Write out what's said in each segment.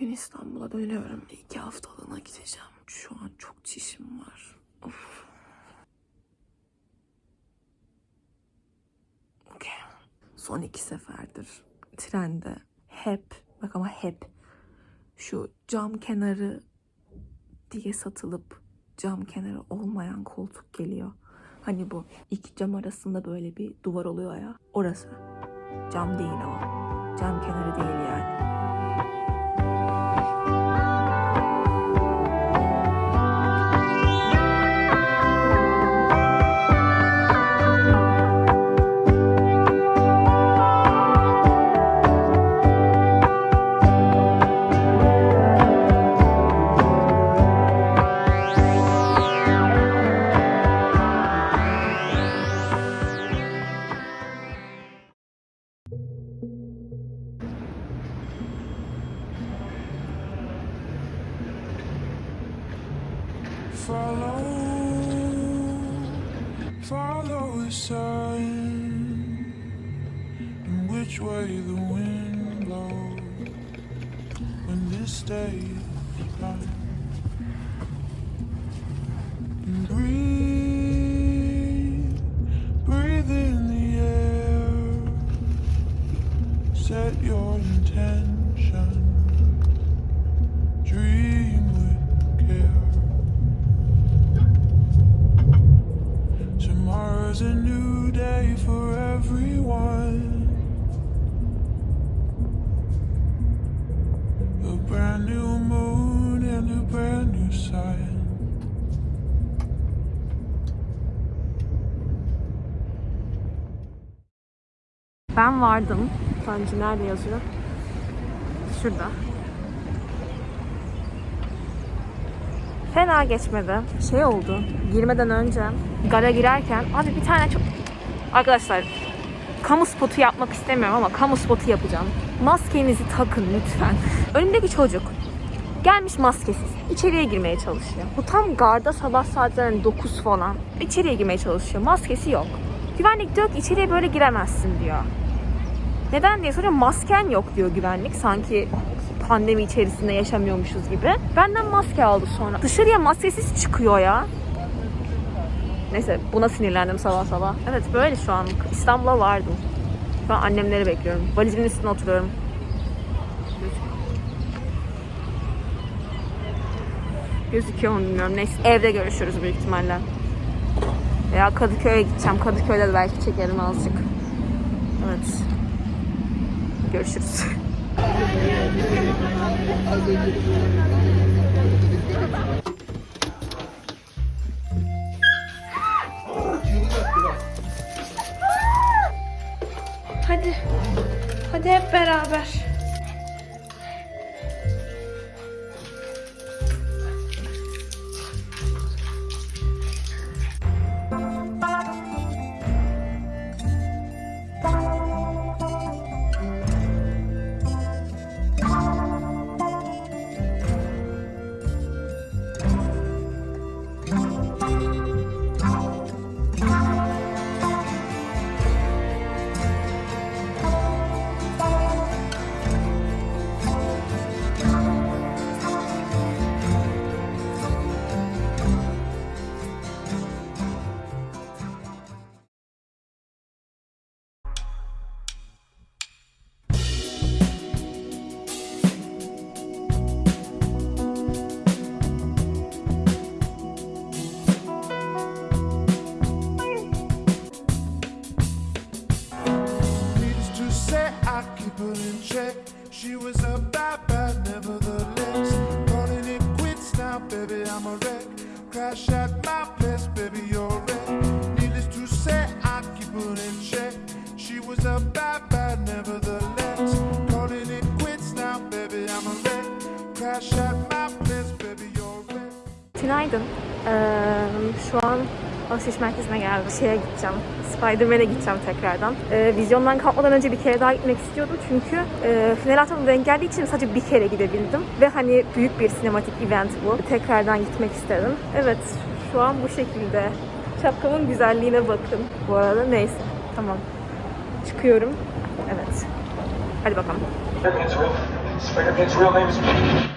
Ben İstanbul'a dönüyorum. İki haftalığına gideceğim. Şu an çok çişim var. Of. Okey. Son iki seferdir trende hep, bak ama hep şu cam kenarı diye satılıp cam kenarı olmayan koltuk geliyor. Hani bu iki cam arasında böyle bir duvar oluyor ya. Orası. Cam değil o. Cam kenarı değil yani. Follow, which way the wind blows when this day is Ben vardım. Tanju nerede yazıyor? Şurada. Fena geçmedi. Şey oldu. Girmeden önce gara girerken abi bir tane çok arkadaşlar kamu spotu yapmak istemiyorum ama kamu spotu yapacağım. Maskenizi takın lütfen. Önümdeki çocuk gelmiş maskesiz. İçeriye girmeye çalışıyor. Bu tam garda sabah saatlerinin 9 falan. İçeriye girmeye çalışıyor. Maskesi yok. Güvenlik diyor ki içeriye böyle giremezsin diyor. Neden diye soruyorum. Masken yok diyor güvenlik. Sanki pandemi içerisinde yaşamıyormuşuz gibi. Benden maske aldı sonra. Dışarıya maskesiz çıkıyor ya. Neyse buna sinirlendim sabah sabah. Evet böyle şu an. İstanbul'a vardım. Şu an annemleri bekliyorum. Valizimin üstüne oturuyorum. Gözüküyor mu bilmiyorum. Neyse evde görüşürüz büyük ihtimalle. Veya Kadıköy'e gideceğim. Kadıköy'de de belki çekerim azıcık. Evet. Görüşürüz. Hadi. Hadi hep beraber. She was a bad, bad, nevertheless. Calling it quits now, baby, I'm a wreck. Crash at alışveriş merkezine geldim. Şeye gideceğim. Spider-Man'e gideceğim tekrardan. Ee, vizyondan kalkmadan önce bir kere daha gitmek istiyordum. Çünkü e, final haftamda denk geldiği için sadece bir kere gidebildim. Ve hani büyük bir sinematik event bu. Tekrardan gitmek istedim. Evet şu an bu şekilde. Şapkamın güzelliğine bakın. Bu arada neyse. Tamam. Çıkıyorum. Evet. Hadi bakalım. Spider-Man's real name is.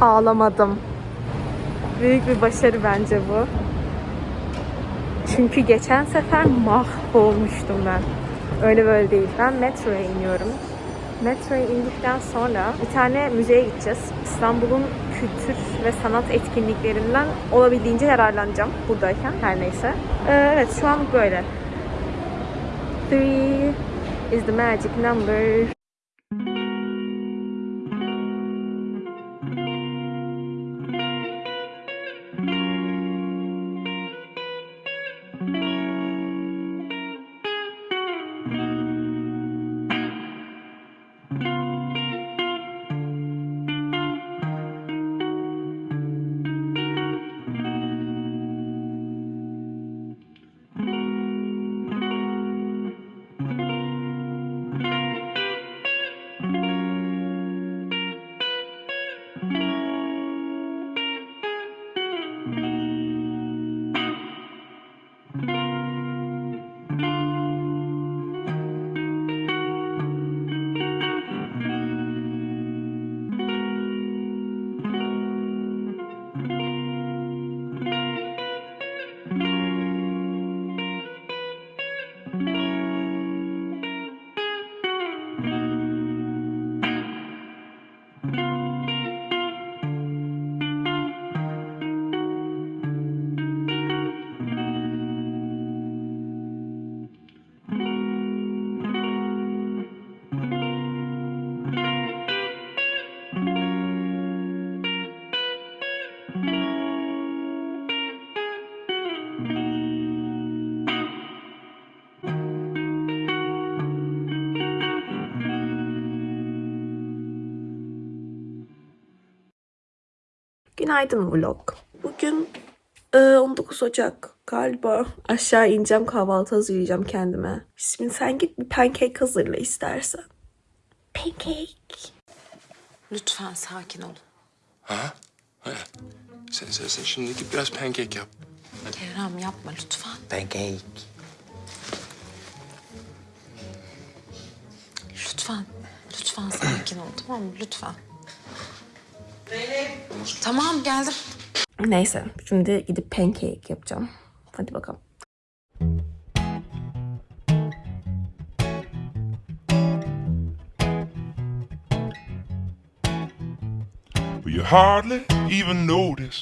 Ağlamadım. Büyük bir başarı bence bu. Çünkü geçen sefer mahvolmuştum ben. Öyle böyle değil. Ben metroya iniyorum. Metroya indikten sonra bir tane müzeye gideceğiz. İstanbul'un kültür ve sanat etkinliklerinden olabildiğince yararlanacağım buradayken her neyse. Ee, evet şu an böyle. Three is the magic number. Günaydın vlog. Bugün e, 19 Ocak galiba. Aşağı ineceğim kahvaltı hazırlayacağım kendime. Şimdi sen git bir pancake hazırla istersen. Pancake. Lütfen sakin ol. Ha? Ha. Sen, sen, sen şimdi git biraz pancake yap. Kerem yapma lütfen. Pancake. Lütfen. Lütfen sakin ol tamam mı? Lütfen. Tamam geldim. Neyse şimdi gidip pancake yapacağım. Hadi bakalım. You hardly even notice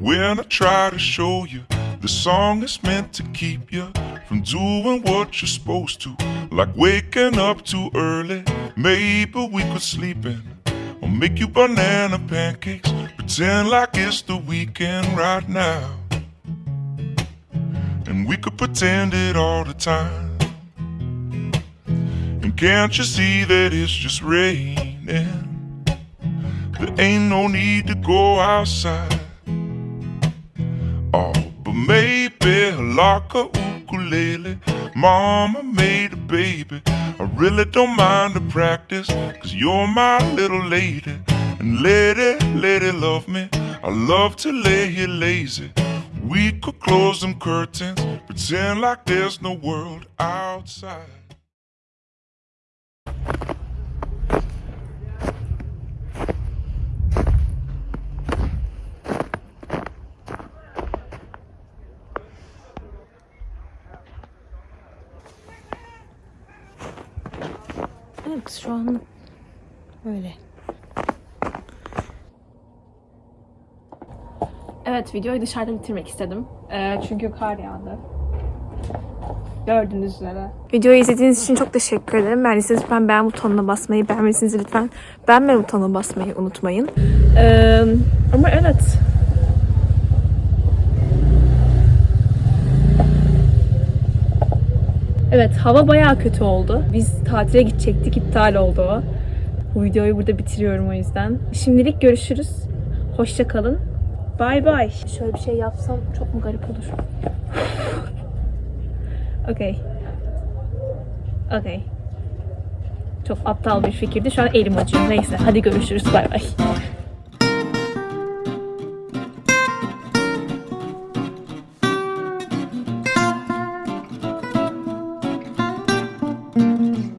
when I try to show you the song is meant to keep you from doing what you're supposed to, like waking up too early. Maybe we could sleep in or make you banana pancakes. Pretend like it's the weekend right now, and we could pretend it all the time. And can't you see that it's just raining? There ain't no need to go outside. Oh, but maybe like a ukulele. Mama made a baby. I really don't mind the practice, cause you're my little lady. And lady, lady, love me. I love to lay here lazy. We could close them curtains, pretend like there's no world outside. Evet şu an böyle. Evet videoyu dışarıda bitirmek istedim. Ee, çünkü kar yağdı. Gördüğünüz üzere. Videoyu izlediğiniz için çok teşekkür ederim. Beğendiyseniz lütfen beğen butonuna basmayı, beğenmediyseniz lütfen beğenme butonuna basmayı unutmayın. Ee, ama evet. Evet hava bayağı kötü oldu. Biz tatile gidecektik, iptal oldu o. Bu videoyu burada bitiriyorum o yüzden. Şimdilik görüşürüz. Hoşça kalın. Bye bye. Şöyle bir şey yapsam çok mu garip olur? Okey. Okey. Çok aptal bir fikirdi. Şu an elim acıyor. Neyse hadi görüşürüz. Bay bay.